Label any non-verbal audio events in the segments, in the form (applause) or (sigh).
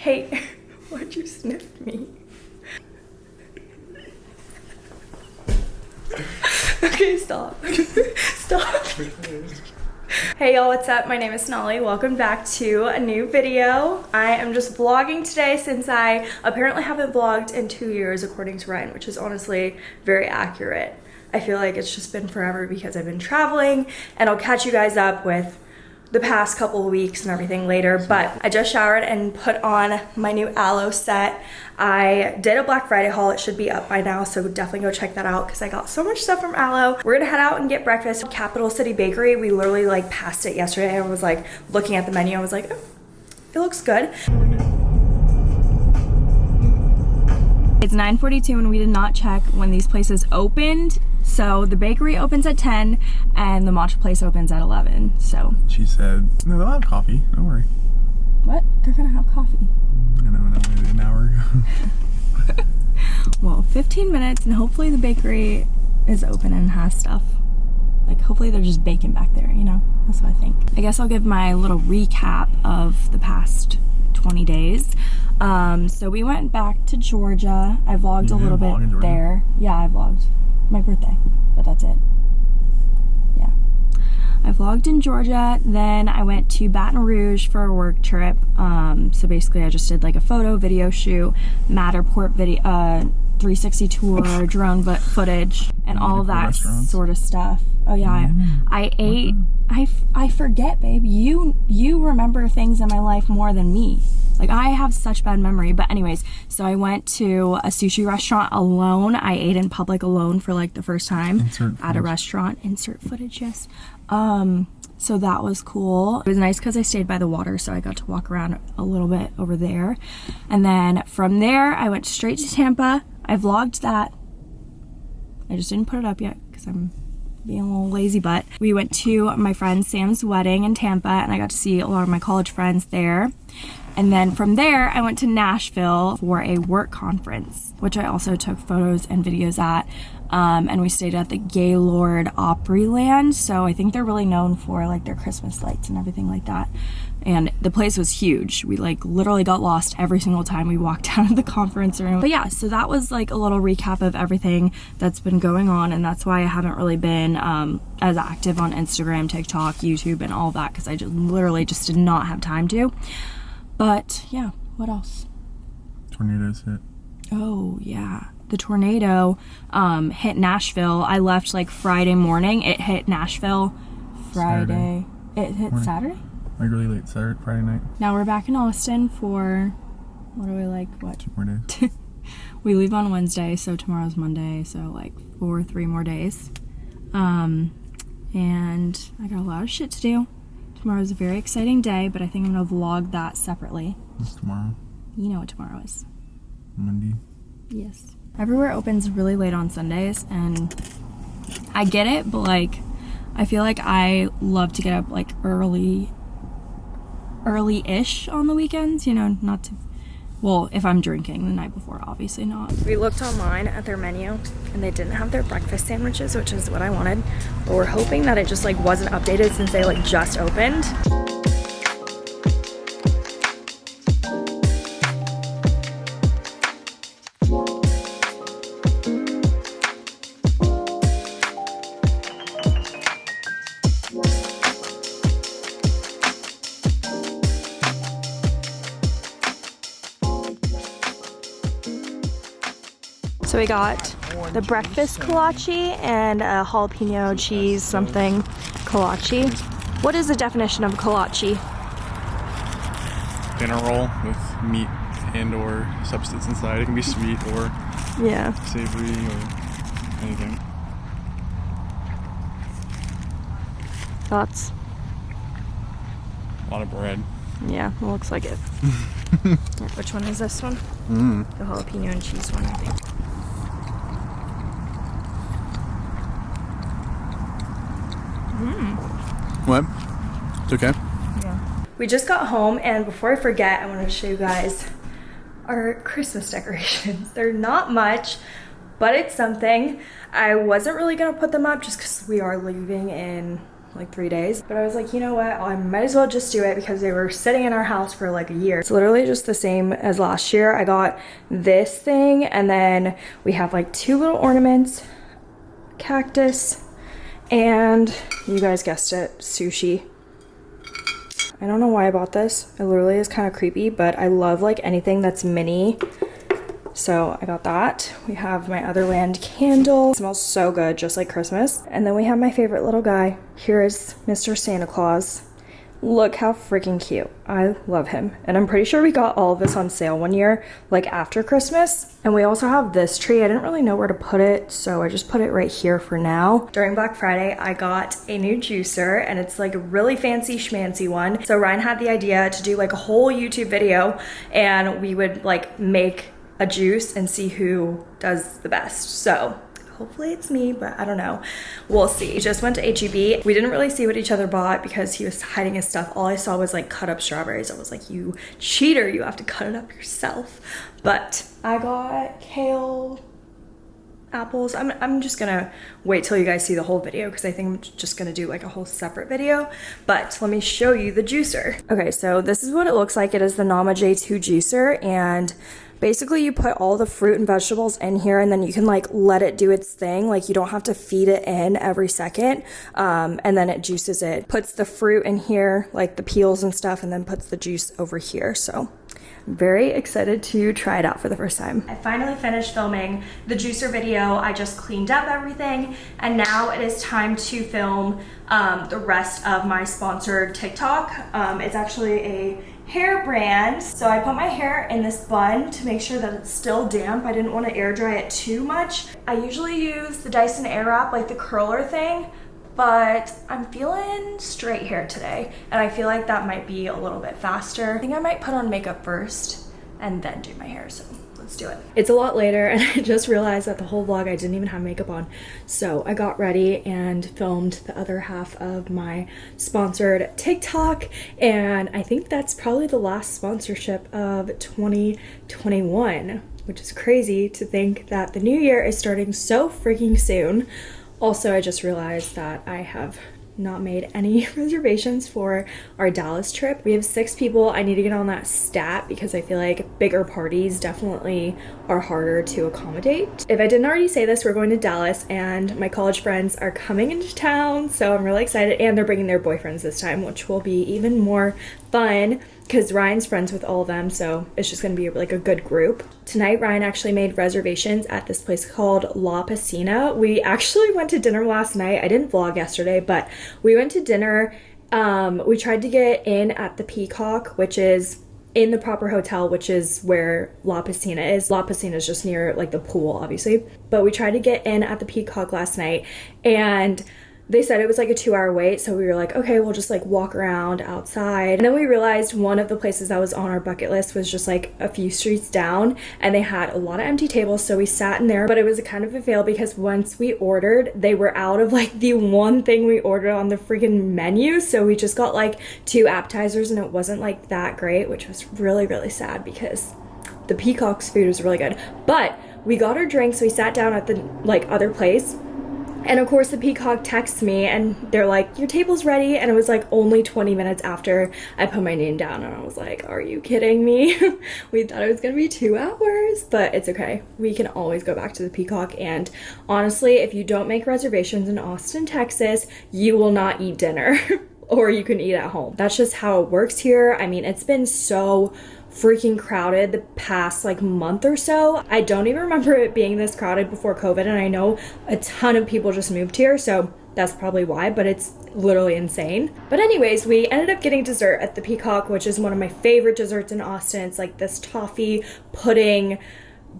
Hey, (laughs) why'd you sniff me? (laughs) okay, stop. (laughs) stop. Hey y'all, what's up? My name is Sonali. Welcome back to a new video. I am just vlogging today since I apparently haven't vlogged in two years according to Ryan, which is honestly very accurate. I feel like it's just been forever because I've been traveling and I'll catch you guys up with the past couple of weeks and everything later but I just showered and put on my new Alo set. I did a Black Friday haul. It should be up by now so definitely go check that out because I got so much stuff from Alo. We're gonna head out and get breakfast. Capital City Bakery we literally like passed it yesterday I was like looking at the menu. I was like oh, it looks good. It's 9:42 and we did not check when these places opened so the bakery opens at 10 and the matcha place opens at 11. So she said, no, they'll have coffee. Don't worry. What? They're gonna have coffee. I know, no, an hour ago. (laughs) well, 15 minutes and hopefully the bakery is open and has stuff. Like hopefully they're just baking back there, you know? That's what I think. I guess I'll give my little recap of the past 20 days. Um, so we went back to Georgia. I vlogged you a little bit there. Yeah, I vlogged my birthday, but that's it. Yeah. I vlogged in Georgia, then I went to Baton Rouge for a work trip. Um, so basically I just did like a photo, video shoot, Matterport video, uh, 360 tour, (laughs) drone footage, and all that sort of stuff. Oh yeah, mm. I, ate, I, I forget, babe. You, you remember things in my life more than me. Like I have such bad memory. But anyways, so I went to a sushi restaurant alone. I ate in public alone for like the first time at a restaurant. Insert footage, yes. Um, so that was cool. It was nice because I stayed by the water, so I got to walk around a little bit over there. And then from there, I went straight to Tampa. I vlogged that. I just didn't put it up yet because I'm being a little lazy butt. We went to my friend Sam's wedding in Tampa and I got to see a lot of my college friends there. And then from there, I went to Nashville for a work conference, which I also took photos and videos at. Um, and we stayed at the Gaylord Opryland. So I think they're really known for like their Christmas lights and everything like that. And the place was huge. We like literally got lost every single time we walked (laughs) out of the conference room. But yeah, so that was like a little recap of everything that's been going on. And that's why I haven't really been um, as active on Instagram, TikTok, YouTube, and all that because I just literally just did not have time to. But yeah, what else? Tornadoes hit. Oh, yeah. The tornado um, hit Nashville. I left like Friday morning. It hit Nashville Friday. Saturday. It hit morning. Saturday? Like really late Saturday, Friday night. Now we're back in Austin for, what do we like, what? Two more days. (laughs) we leave on Wednesday, so tomorrow's Monday, so like four, three more days. Um, and I got a lot of shit to do. Tomorrow's a very exciting day, but I think I'm gonna vlog that separately. What's tomorrow? You know what tomorrow is. Monday. Yes. Everywhere opens really late on Sundays, and I get it, but like, I feel like I love to get up like early, early-ish on the weekends, you know, not to well, if I'm drinking the night before, obviously not. We looked online at their menu and they didn't have their breakfast sandwiches, which is what I wanted. But we're hoping that it just like wasn't updated since they like just opened. So we got the breakfast kolache and a jalapeno cheese something kolache. What is the definition of kolache? Dinner roll with meat and or substance inside. It can be sweet or yeah savory or anything. Thoughts? A lot of bread. Yeah, it looks like it. (laughs) Which one is this one? Mm. The jalapeno and cheese one, I think. Mm. What? It's okay. Yeah. We just got home and before I forget, I want to show you guys our Christmas decorations. (laughs) They're not much, but it's something. I wasn't really going to put them up just because we are leaving in like three days. But I was like, you know what? I might as well just do it because they were sitting in our house for like a year. It's literally just the same as last year. I got this thing and then we have like two little ornaments, cactus, and you guys guessed it, sushi. I don't know why I bought this. It literally is kind of creepy, but I love like anything that's mini. So I got that. We have my Otherland candle. It smells so good, just like Christmas. And then we have my favorite little guy. Here is Mr. Santa Claus. Look how freaking cute. I love him. And I'm pretty sure we got all of this on sale one year, like after Christmas. And we also have this tree. I didn't really know where to put it, so I just put it right here for now. During Black Friday, I got a new juicer and it's like a really fancy schmancy one. So Ryan had the idea to do like a whole YouTube video and we would like make a juice and see who does the best. So hopefully it's me, but I don't know. We'll see. Just went to HEB. We didn't really see what each other bought because he was hiding his stuff. All I saw was like cut up strawberries. I was like, you cheater, you have to cut it up yourself. But I got kale, apples. I'm, I'm just gonna wait till you guys see the whole video because I think I'm just gonna do like a whole separate video. But let me show you the juicer. Okay, so this is what it looks like. It is the Nama J2 juicer and basically you put all the fruit and vegetables in here and then you can like let it do its thing like you don't have to feed it in every second um, and then it juices it puts the fruit in here like the peels and stuff and then puts the juice over here so very excited to try it out for the first time. I finally finished filming the juicer video. I just cleaned up everything and now it is time to film um, the rest of my sponsored TikTok. Um, it's actually a hair brand. So I put my hair in this bun to make sure that it's still damp. I didn't want to air dry it too much. I usually use the Dyson Airwrap, like the curler thing, but I'm feeling straight hair today. And I feel like that might be a little bit faster. I think I might put on makeup first and then do my hair. So let's do it. It's a lot later (laughs) and I just realized that the whole vlog I didn't even have makeup on. So I got ready and filmed the other half of my sponsored TikTok and I think that's probably the last sponsorship of 2021 which is crazy to think that the new year is starting so freaking soon. Also, I just realized that I have not made any (laughs) reservations for our Dallas trip. We have six people. I need to get on that stat because I feel like bigger parties definitely are harder to accommodate. If I didn't already say this, we're going to Dallas and my college friends are coming into town. So I'm really excited and they're bringing their boyfriends this time, which will be even more fun because Ryan's friends with all of them, so it's just gonna be like a good group. Tonight, Ryan actually made reservations at this place called La Piscina. We actually went to dinner last night. I didn't vlog yesterday, but we went to dinner. Um, we tried to get in at the Peacock, which is in the proper hotel, which is where La Piscina is. La Piscina is just near like the pool, obviously. But we tried to get in at the Peacock last night and they said it was like a two hour wait so we were like okay we'll just like walk around outside. And then we realized one of the places that was on our bucket list was just like a few streets down and they had a lot of empty tables so we sat in there. But it was a kind of a fail because once we ordered they were out of like the one thing we ordered on the freaking menu. So we just got like two appetizers and it wasn't like that great which was really really sad because the peacock's food was really good. But we got our drinks we sat down at the like other place and of course the peacock texts me and they're like, your table's ready. And it was like only 20 minutes after I put my name down and I was like, are you kidding me? (laughs) we thought it was gonna be two hours, but it's okay. We can always go back to the peacock. And honestly, if you don't make reservations in Austin, Texas, you will not eat dinner (laughs) or you can eat at home. That's just how it works here. I mean, it's been so freaking crowded the past like month or so. I don't even remember it being this crowded before COVID and I know a ton of people just moved here so that's probably why, but it's literally insane. But anyways, we ended up getting dessert at the Peacock, which is one of my favorite desserts in Austin. It's like this toffee pudding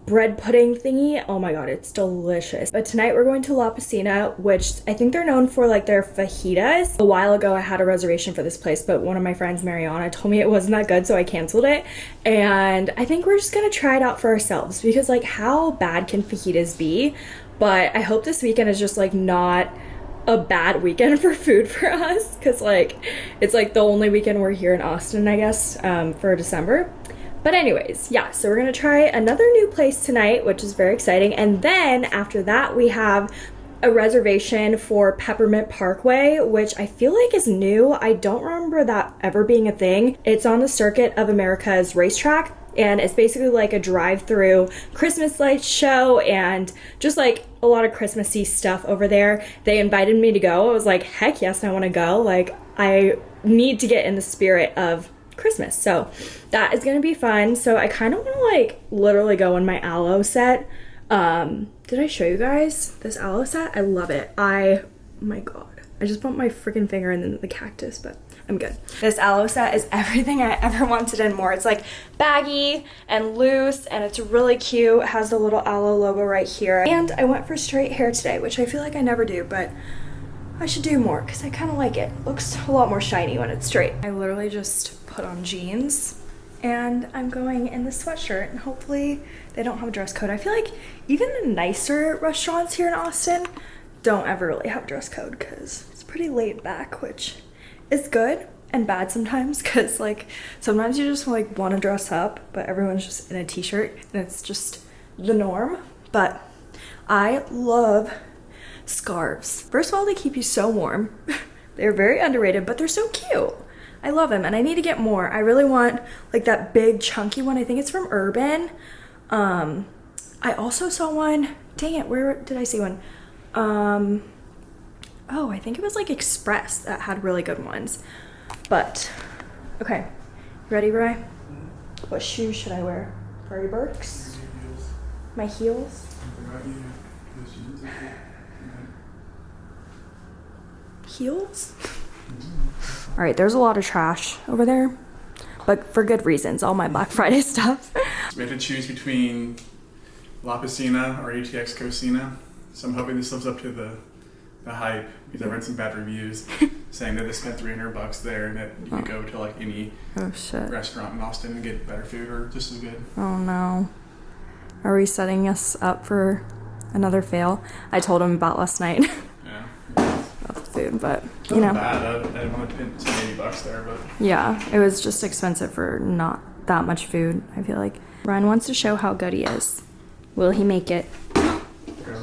bread pudding thingy. Oh my god, it's delicious. But tonight we're going to La Piscina, which I think they're known for like their fajitas. A while ago I had a reservation for this place, but one of my friends, Mariana, told me it wasn't that good, so I canceled it. And I think we're just gonna try it out for ourselves because like how bad can fajitas be? But I hope this weekend is just like not a bad weekend (laughs) for food for us because like it's like the only weekend we're here in Austin I guess um, for December but anyways, yeah, so we're gonna try another new place tonight, which is very exciting. And then after that, we have a reservation for Peppermint Parkway, which I feel like is new. I don't remember that ever being a thing. It's on the Circuit of America's racetrack and it's basically like a drive-through Christmas lights show and just like a lot of Christmassy stuff over there. They invited me to go. I was like, heck yes, I want to go. Like I need to get in the spirit of Christmas. So that is gonna be fun. So I kind of want to like literally go in my Alo set. Um, did I show you guys this Alo set? I love it. I, oh my god. I just bumped my freaking finger in the cactus, but I'm good. This Alo set is (laughs) everything I ever wanted and more. It's like baggy and loose and it's really cute. It has the little Alo logo right here. And I went for straight hair today, which I feel like I never do, but I should do more because I kind of like it. Looks a lot more shiny when it's straight. I literally just put on jeans and I'm going in the sweatshirt and hopefully they don't have a dress code. I feel like even the nicer restaurants here in Austin don't ever really have dress code because it's pretty laid back, which is good and bad sometimes (laughs) because like sometimes you just like want to dress up but everyone's just in a t-shirt and it's just the norm but I love scarves. First of all, they keep you so warm. (laughs) they're very underrated, but they're so cute. I love them and I need to get more. I really want like that big chunky one. I think it's from Urban. Um, I also saw one, dang it, where did I see one? Um, oh, I think it was like Express that had really good ones. But, okay, ready, Bry? What shoes should I wear? Furry Birks? My heels? Heels? (laughs) All right, there's a lot of trash over there, but for good reasons, all my Black (laughs) Friday stuff. we have to choose between La Piscina or ATX Cocina. So I'm hoping this lives up to the, the hype because I read some bad reviews (laughs) saying that they spent 300 bucks there and that you could go to like any Oh shit. restaurant in Austin and get better food or just as good. Oh no. Are we setting us up for another fail? I told him about last night Yeah. about the food, but you wasn't know. bad. I, I didn't want to spend 80 bucks there, but Yeah, it was just expensive for not that much food, I feel like. Ryan wants to show how good he is. Will he make it?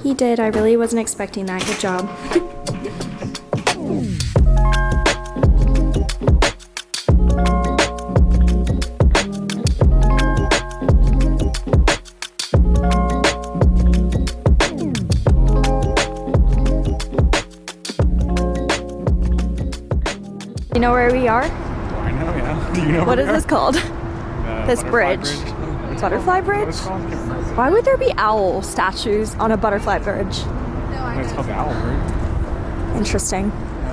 He did. I really wasn't expecting that. Good job. (laughs) You know where we are? I know, yeah. (laughs) Do you know What where is we this called? (laughs) Uh, this Butterfly bridge? What's it Butterfly? Bridge? What it's called? I can't remember. Why would there be owl statues on a butterfly bridge? No, It's called the Owl Bridge. Interesting.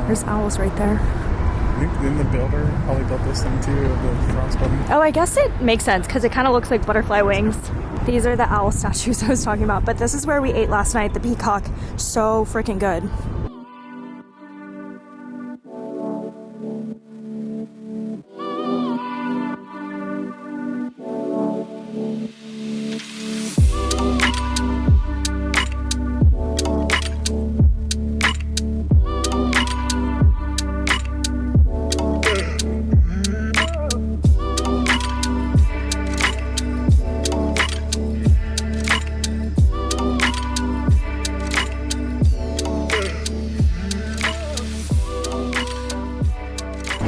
There's owls right there. I think then the builder probably built this thing too of the frostbite. Oh, I guess it makes sense because it kind of looks like butterfly wings. These are the owl statues (laughs) I was talking about, but this is where we ate last night, the peacock. So freaking good.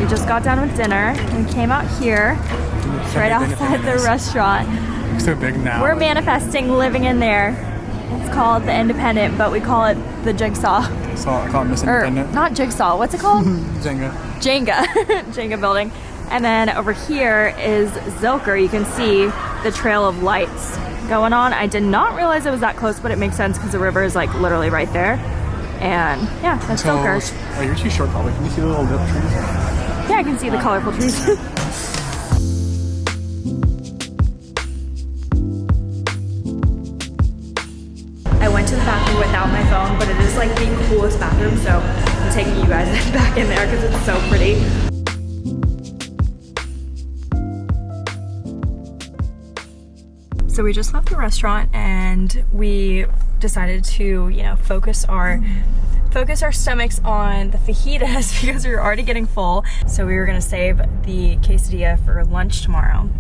We just got done with dinner and came out here. It's right outside the restaurant. So big now. We're manifesting living in there. It's called the Independent, but we call it the Jigsaw. So I call it Miss Or Independent. not Jigsaw, what's it called? (laughs) Jenga. Jenga, (laughs) Jenga building. And then over here is Zilker. You can see the trail of lights going on. I did not realize it was that close, but it makes sense because the river is like literally right there. And yeah, that's So, Zilker. oh, you're too short probably. Can you see the little lip trees? Yeah, I can see the colorful trees. (laughs) I went to the bathroom without my phone, but it is like the coolest bathroom, so I'm taking you guys (laughs) back in there because it's so pretty. So we just left the restaurant and we decided to, you know, focus our focus our stomachs on the fajitas (laughs) because we were already getting full. So we were gonna save the quesadilla for lunch tomorrow.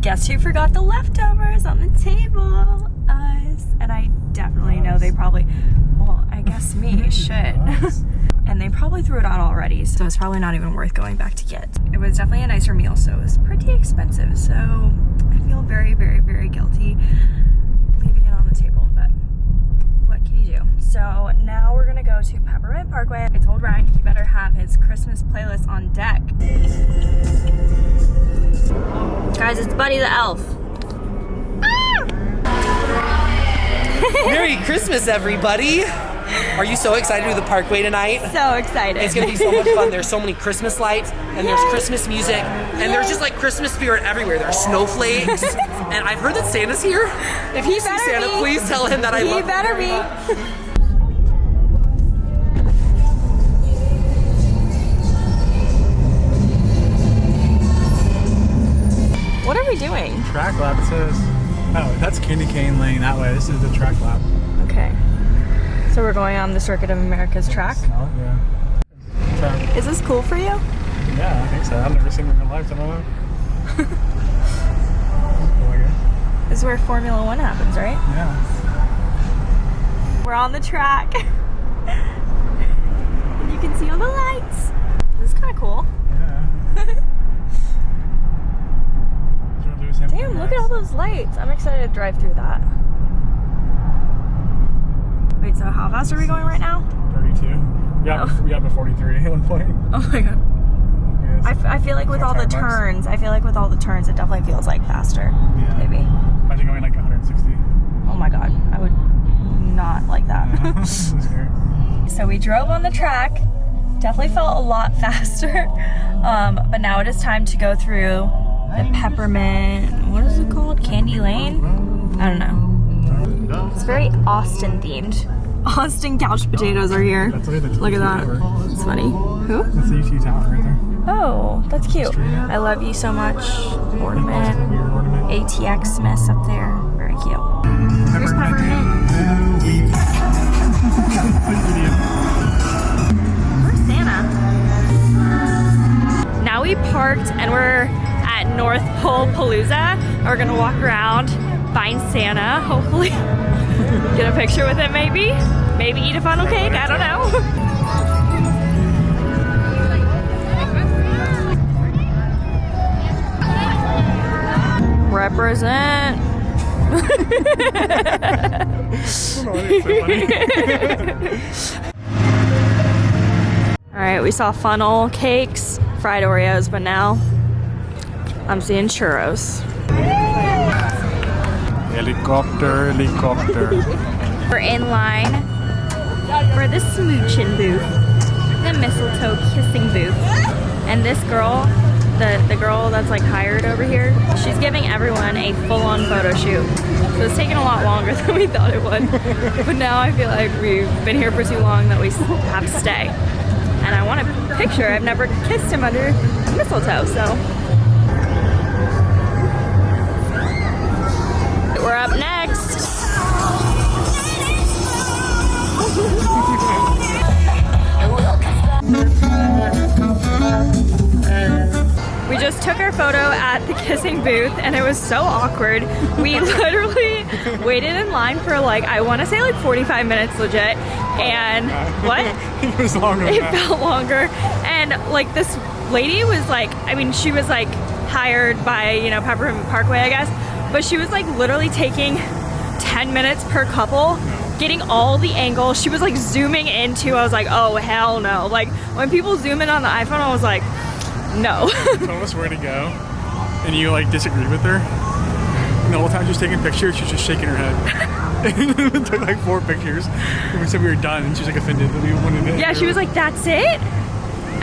guess who forgot the leftovers on the table? Us. And I definitely know they probably, well, I guess me (laughs) should. (laughs) and they probably threw it out already, so it's probably not even worth going back to get. It was definitely a nicer meal, so it was pretty expensive. So I feel very, very, very guilty leaving it on the table, but what can you do? So now we're gonna go to Peppermint Parkway. I told Ryan he better have his Christmas playlist on deck. Guys, it's Buddy the Elf. Ah! (laughs) Merry Christmas, everybody! Are you so excited to do the Parkway tonight? So excited. It's gonna be so much fun. There's so many Christmas lights, and there's Christmas music, and there's just like Christmas spirit everywhere. There's snowflakes, (laughs) and I've heard that Santa's here. If you He see Santa, be. please tell him that I he love better be. What are we doing? Track lap, it says. Oh, that's Candy Cane Lane that way. This is the track lap. Okay. So we're going on the Circuit of America's track. Oh, yeah. Track. Uh, is this cool for you? Yeah, I think so. I've never seen it in my life, so I don't know. oh. (laughs) This is where Formula One happens, right? Yeah. We're on the track. (laughs) And you can see all the lights. This is (laughs) kind of cool. Yeah. Is there a Lewis Hamilton Damn, look at all those lights. I'm excited to drive through that. Wait, so how fast are we going right now? 32. We got, Oh. we got to 43 at one point. (laughs) Oh my god. I, f- I feel like with all the turns, I feel like with all the turns, it definitely feels like faster. Yeah. Maybe. Imagine going like 160. Oh my god, I would not like that. (laughs) Yeah. This is scary. (laughs) so we drove on the track. Definitely felt a lot faster. Um, but now it is time to go through the peppermint. What is it called? Candy Lane? I don't know. It's very Austin themed. (laughs) Austin couch potatoes are here. That's look at, Look at that. Tower. It's funny. Who? That's the UT Tower right there. Oh, that's cute. I love you so much. Ornament. ATX Smiths up there. Very cute. Here's peppermint. Where's Santa? Now we parked and we're at North Pole Palooza. We're gonna walk around, find Santa, hopefully (laughs) get a picture with him maybe. Maybe eat a funnel cake, I don't know. Represent. (laughs) All right, we saw funnel cakes, fried Oreos, but now I'm seeing churros. Helicopter, helicopter. (laughs) We're in line for the smooching booth, the mistletoe kissing booth. And this girl, the, the girl that's like hired over here, she's giving everyone a full-on photo shoot. So it's taking a lot longer (laughs) than we thought it would. But now I feel like we've been here for too long that we have to stay. And I want a picture. I've never kissed him under mistletoe, so. We're up next. We just took our photo at the kissing booth and it was so awkward. We (laughs) literally waited in line for like, I want to say like 45 minutes legit. And (laughs) what? it was longer It that. felt longer. And like this lady was like, I mean, she was like hired by, you know, Peppermint Parkway, I guess. But she was like literally taking 10 minutes per couple, getting all the angles. She was like zooming into, I was like, oh, hell no. Like when people zoom in on the iPhone, I was like, no. (laughs) told us where to go, and you like disagreed with her. And the whole time she was taking pictures, she was just shaking her head. (laughs) it took like four pictures. And we said we were done, and she was like offended that we wanted to. yeah, she was like, that's it?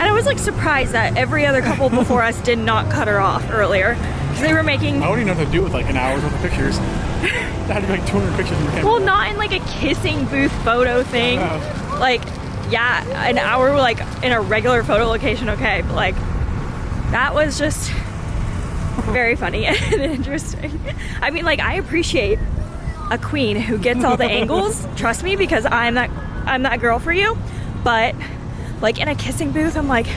And I was like surprised that every other couple before us did not cut her off earlier. They were making I wouldn't even know what to do with like an hour's worth of pictures. (laughs) That had to be like 200 pictures in your camera. Well, not in like a kissing booth photo thing. Like, yeah, an hour like in a regular photo location, okay, but like that was just very funny (laughs) and interesting. I mean, like I appreciate a queen who gets all the (laughs) angles. Trust me, because I'm that I'm that girl for you. But like in a kissing booth, I'm like,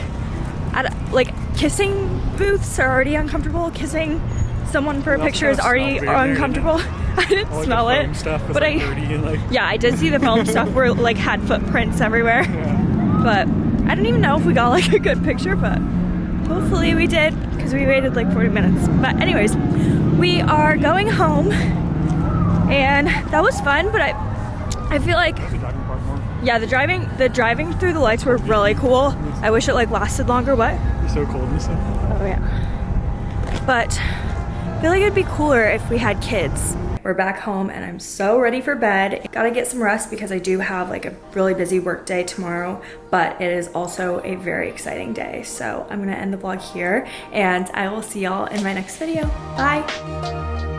I don't- like kissing booths are already uncomfortable. Kissing someone for a picture is already there, uncomfortable. (laughs) I didn't All, smell it, foam stuff was but like I and like yeah, I did see the foam (laughs) stuff where like had footprints everywhere. But I don't even know if we got like a good picture, but hopefully we did because we waited like 40 minutes. But anyways, we are going home and that was fun, but I I feel like the driving part more. Yeah, the driving the driving through the lights were really cool. I wish it like lasted longer, what? It's so cold and stuff. Oh yeah. But I feel like it'd be cooler if we had kids. We're back home and I'm so ready for bed. Gotta get some rest because I do have like a really busy work day tomorrow, but it is also a very exciting day. So I'm gonna end the vlog here and I will see y'all in my next video. Bye.